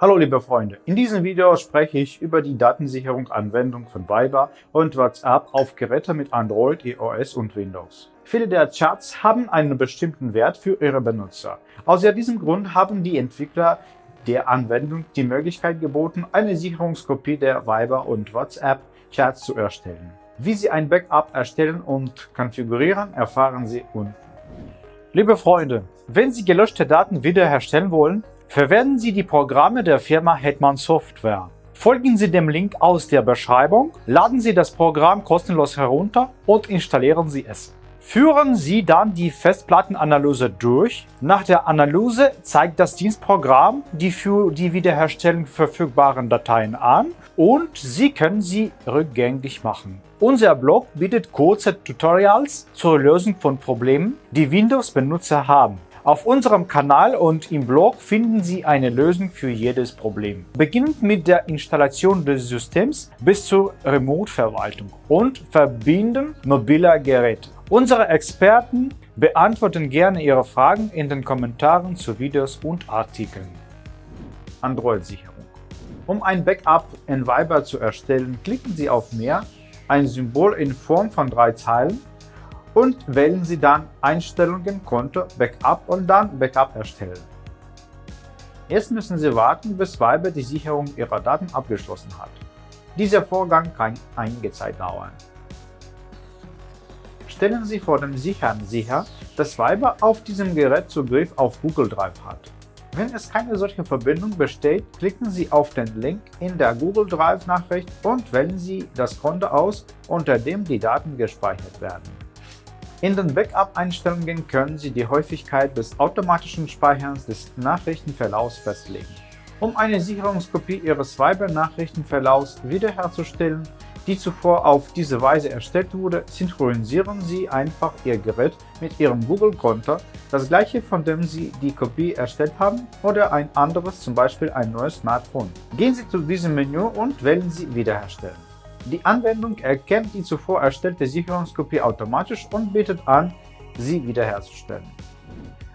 Hallo liebe Freunde, in diesem Video spreche ich über die Datensicherung Anwendung von Viber und WhatsApp auf Geräte mit Android, iOS und Windows. Viele der Chats haben einen bestimmten Wert für ihre Benutzer. Aus diesem Grund haben die Entwickler der Anwendung die Möglichkeit geboten, eine Sicherungskopie der Viber und WhatsApp Chats zu erstellen. Wie Sie ein Backup erstellen und konfigurieren, erfahren Sie unten. Liebe Freunde, wenn Sie gelöschte Daten wiederherstellen wollen, Verwenden Sie die Programme der Firma Hetman Software. Folgen Sie dem Link aus der Beschreibung, laden Sie das Programm kostenlos herunter und installieren Sie es. Führen Sie dann die Festplattenanalyse durch. Nach der Analyse zeigt das Dienstprogramm die für die Wiederherstellung verfügbaren Dateien an und Sie können sie rückgängig machen. Unser Blog bietet kurze Tutorials zur Lösung von Problemen, die Windows-Benutzer haben. Auf unserem Kanal und im Blog finden Sie eine Lösung für jedes Problem. Beginnend mit der Installation des Systems bis zur Remote-Verwaltung und Verbinden mobiler Geräte. Unsere Experten beantworten gerne Ihre Fragen in den Kommentaren zu Videos und Artikeln. Android-Sicherung Um ein Backup in Viber zu erstellen, klicken Sie auf Mehr, ein Symbol in Form von drei Zeilen und wählen Sie dann Einstellungen, Konto, Backup und dann Backup erstellen. Jetzt müssen Sie warten, bis Viber die Sicherung Ihrer Daten abgeschlossen hat. Dieser Vorgang kann einige Zeit dauern. Stellen Sie vor dem Sichern sicher, dass Viber auf diesem Gerät Zugriff auf Google Drive hat. Wenn es keine solche Verbindung besteht, klicken Sie auf den Link in der Google Drive Nachricht und wählen Sie das Konto aus, unter dem die Daten gespeichert werden. In den Backup-Einstellungen können Sie die Häufigkeit des automatischen Speicherns des Nachrichtenverlaufs festlegen. Um eine Sicherungskopie Ihres Viber-Nachrichtenverlaufs wiederherzustellen, die zuvor auf diese Weise erstellt wurde, synchronisieren Sie einfach Ihr Gerät mit Ihrem Google-Konto, das gleiche von dem Sie die Kopie erstellt haben, oder ein anderes, zum Beispiel ein neues Smartphone. Gehen Sie zu diesem Menü und wählen Sie Wiederherstellen. Die Anwendung erkennt die zuvor erstellte Sicherungskopie automatisch und bietet an, sie wiederherzustellen.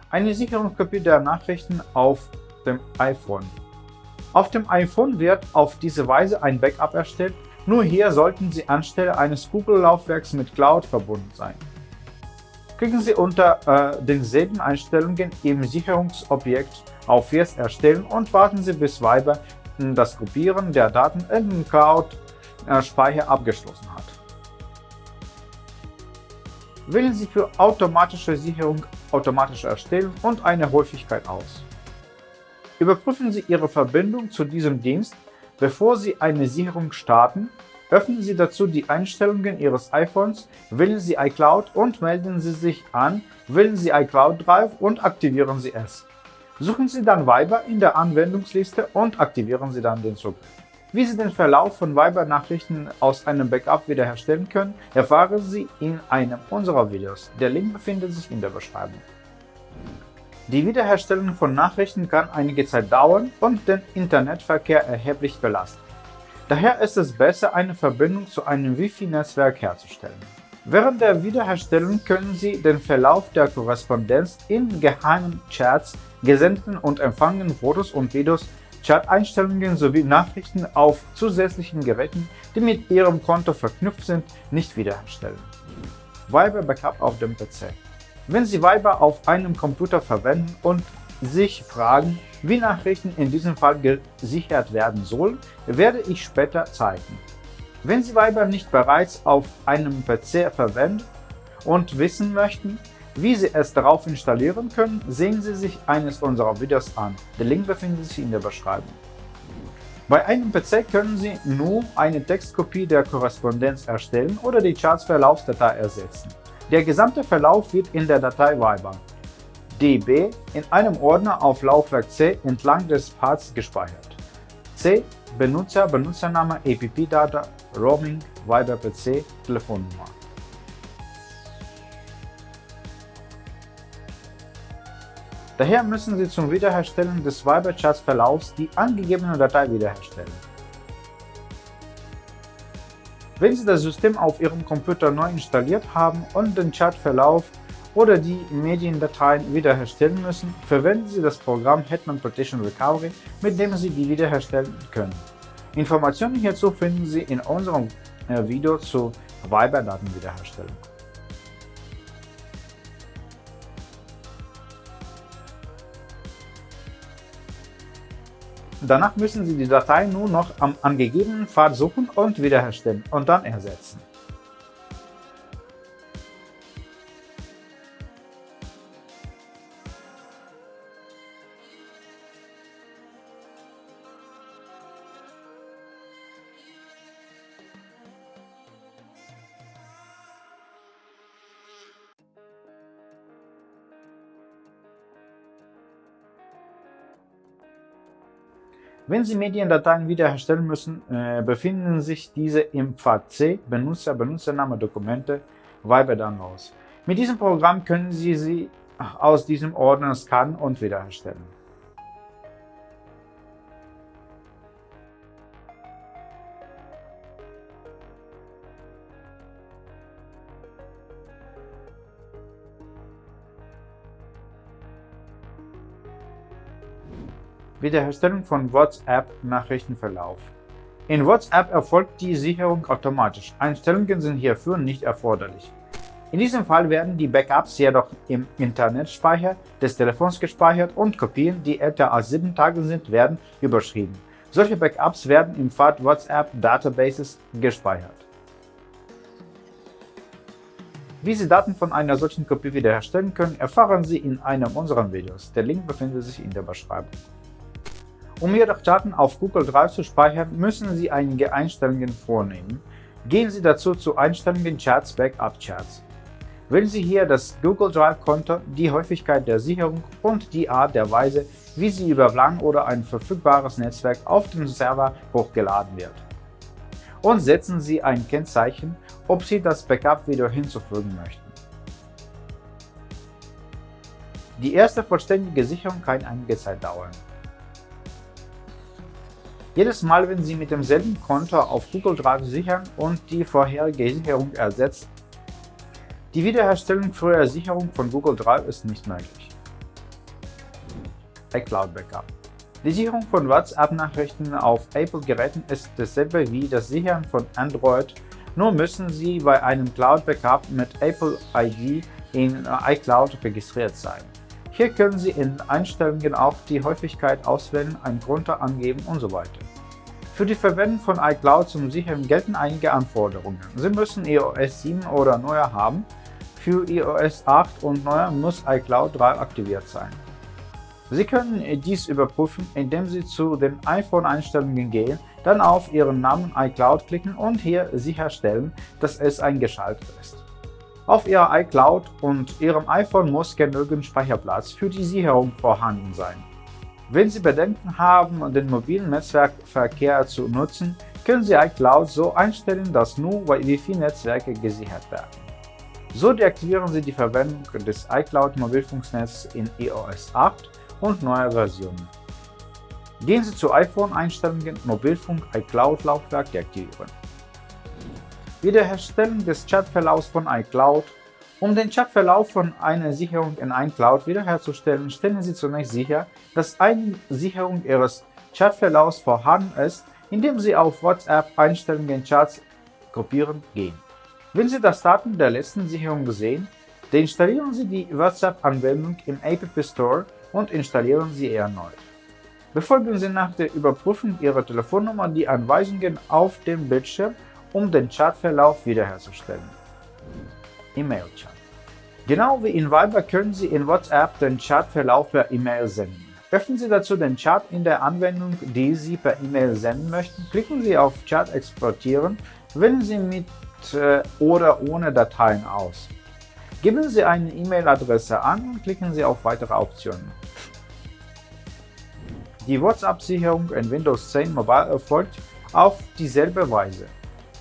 Eine Sicherungskopie der Nachrichten auf dem iPhone. Auf dem iPhone wird auf diese Weise ein Backup erstellt, nur hier sollten Sie anstelle eines Google-Laufwerks mit Cloud verbunden sein. Klicken Sie unter äh, denselben Einstellungen im Sicherungsobjekt auf Jetzt erstellen und warten Sie bis Viber das Kopieren der Daten in den Cloud äh, Speicher abgeschlossen hat. Wählen Sie für automatische Sicherung automatisch erstellen und eine Häufigkeit aus. Überprüfen Sie Ihre Verbindung zu diesem Dienst, bevor Sie eine Sicherung starten. Öffnen Sie dazu die Einstellungen Ihres iPhones, wählen Sie iCloud und melden Sie sich an, wählen Sie iCloud Drive und aktivieren Sie es. Suchen Sie dann Viber in der Anwendungsliste und aktivieren Sie dann den Zugriff. Wie Sie den Verlauf von Viber-Nachrichten aus einem Backup wiederherstellen können, erfahren Sie in einem unserer Videos. Der Link befindet sich in der Beschreibung. Die Wiederherstellung von Nachrichten kann einige Zeit dauern und den Internetverkehr erheblich belasten. Daher ist es besser, eine Verbindung zu einem Wi-Fi-Netzwerk herzustellen. Während der Wiederherstellung können Sie den Verlauf der Korrespondenz in geheimen Chats, gesendeten und empfangenen Fotos und Videos Chat-Einstellungen sowie Nachrichten auf zusätzlichen Geräten, die mit Ihrem Konto verknüpft sind, nicht wiederherstellen. Viber Backup auf dem PC Wenn Sie Viber auf einem Computer verwenden und sich fragen, wie Nachrichten in diesem Fall gesichert werden sollen, werde ich später zeigen. Wenn Sie Viber nicht bereits auf einem PC verwenden und wissen möchten, wie Sie es darauf installieren können, sehen Sie sich eines unserer Videos an. Der Link befindet sich in der Beschreibung. Bei einem PC können Sie nur eine Textkopie der Korrespondenz erstellen oder die Charts-Verlaufsdatei ersetzen. Der gesamte Verlauf wird in der Datei Viber db in einem Ordner auf Laufwerk C entlang des Pfads gespeichert. C Benutzer, Benutzername, app-Data, Roaming, Viber PC, Telefonnummer. Daher müssen Sie zum Wiederherstellen des Viber-Chats-Verlaufs die angegebene Datei wiederherstellen. Wenn Sie das System auf Ihrem Computer neu installiert haben und den Chatverlauf oder die Mediendateien wiederherstellen müssen, verwenden Sie das Programm Hetman Partition Recovery, mit dem Sie die wiederherstellen können. Informationen hierzu finden Sie in unserem äh, Video zur Viber-Datenwiederherstellung. Danach müssen Sie die Datei nur noch am angegebenen Pfad suchen und wiederherstellen und dann ersetzen. Wenn Sie Mediendateien wiederherstellen müssen, äh, befinden sich diese im Pfad C Benutzer, Benutzername, Dokumente, Viber Downloads. Mit diesem Programm können Sie sie aus diesem Ordner scannen und wiederherstellen. Wiederherstellung von WhatsApp-Nachrichtenverlauf. In WhatsApp erfolgt die Sicherung automatisch, Einstellungen sind hierfür nicht erforderlich. In diesem Fall werden die Backups jedoch im Internetspeicher des Telefons gespeichert und Kopien, die älter als 7 Tage sind, werden überschrieben. Solche Backups werden im Pfad WhatsApp Databases gespeichert. Wie Sie Daten von einer solchen Kopie wiederherstellen können, erfahren Sie in einem unserer Videos. Der Link befindet sich in der Beschreibung. Um Ihre Daten auf Google Drive zu speichern, müssen Sie einige Einstellungen vornehmen. Gehen Sie dazu zu Einstellungen Chats Backup Chats. Wählen Sie hier das Google Drive-Konto, die Häufigkeit der Sicherung und die Art der Weise, wie sie über WLAN oder ein verfügbares Netzwerk auf den Server hochgeladen wird. Und setzen Sie ein Kennzeichen, ob Sie das Backup wieder hinzufügen möchten. Die erste vollständige Sicherung kann einige Zeit dauern. Jedes Mal, wenn Sie mit demselben Konto auf Google Drive sichern und die vorherige Sicherung ersetzt, die Wiederherstellung früher Sicherung von Google Drive ist nicht möglich. iCloud Backup Die Sicherung von WhatsApp-Nachrichten auf Apple-Geräten ist dasselbe wie das Sichern von Android, nur müssen Sie bei einem Cloud-Backup mit Apple ID in iCloud registriert sein. Hier können Sie in Einstellungen auch die Häufigkeit auswählen, einen Grund angeben und so weiter. Für die Verwendung von iCloud zum Sichern gelten einige Anforderungen. Sie müssen iOS 7 oder neuer haben. Für iOS 8 und neuer muss iCloud 3 aktiviert sein. Sie können dies überprüfen, indem Sie zu den iPhone-Einstellungen gehen, dann auf Ihren Namen iCloud klicken und hier sicherstellen, dass es eingeschaltet ist. Auf Ihrer iCloud und Ihrem iPhone muss genügend Speicherplatz für die Sicherung vorhanden sein. Wenn Sie Bedenken haben, den mobilen Netzwerkverkehr zu nutzen, können Sie iCloud so einstellen, dass nur Wi-Fi-Netzwerke gesichert werden. So deaktivieren Sie die Verwendung des iCloud Mobilfunknetzes in iOS 8 und neuer Versionen. Gehen Sie zu iPhone-Einstellungen Mobilfunk iCloud Laufwerk deaktivieren. Wiederherstellung des Chatverlaufs von iCloud um den Chatverlauf von einer Sicherung in iCloud wiederherzustellen, stellen Sie zunächst sicher, dass eine Sicherung Ihres Chatverlaufs vorhanden ist, indem Sie auf WhatsApp-Einstellungen Chats kopieren gehen. Wenn Sie das Datum der letzten Sicherung sehen, deinstallieren Sie die WhatsApp-Anwendung im App Store und installieren sie erneut. Befolgen Sie nach der Überprüfung Ihrer Telefonnummer die Anweisungen auf dem Bildschirm um den Chatverlauf wiederherzustellen. E-Mail-Chat Genau wie in Viber können Sie in WhatsApp den Chatverlauf per E-Mail senden. Öffnen Sie dazu den Chat in der Anwendung, die Sie per E-Mail senden möchten, klicken Sie auf Chat exportieren, wählen Sie mit äh, oder ohne Dateien aus. Geben Sie eine E-Mail-Adresse an und klicken Sie auf Weitere Optionen. Die WhatsApp-Sicherung in Windows 10 Mobile erfolgt auf dieselbe Weise.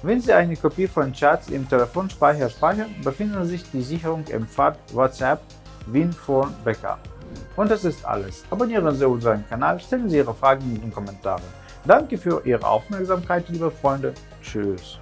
Wenn Sie eine Kopie von Chats im Telefonspeicher speichern, befindet sich die Sicherung im Pfad WhatsApp WinPhone Backup. Und das ist alles. Abonnieren Sie unseren Kanal, stellen Sie Ihre Fragen in den Kommentaren. Danke für Ihre Aufmerksamkeit, liebe Freunde. Tschüss.